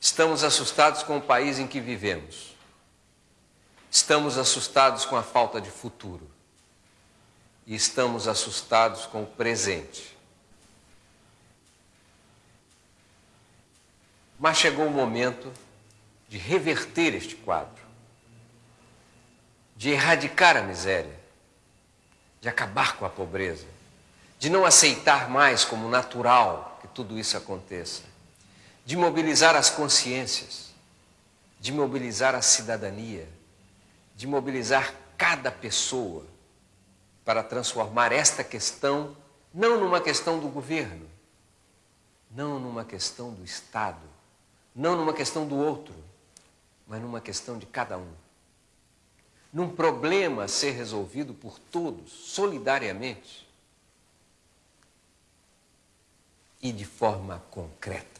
Estamos assustados com o país em que vivemos. Estamos assustados com a falta de futuro. E estamos assustados com o presente. Mas chegou o momento de reverter este quadro, de erradicar a miséria, de acabar com a pobreza, de não aceitar mais como natural que tudo isso aconteça, de mobilizar as consciências, de mobilizar a cidadania, de mobilizar cada pessoa para transformar esta questão não numa questão do governo, não numa questão do Estado, não numa questão do outro, mas numa questão de cada um. Num problema a ser resolvido por todos, solidariamente e de forma concreta.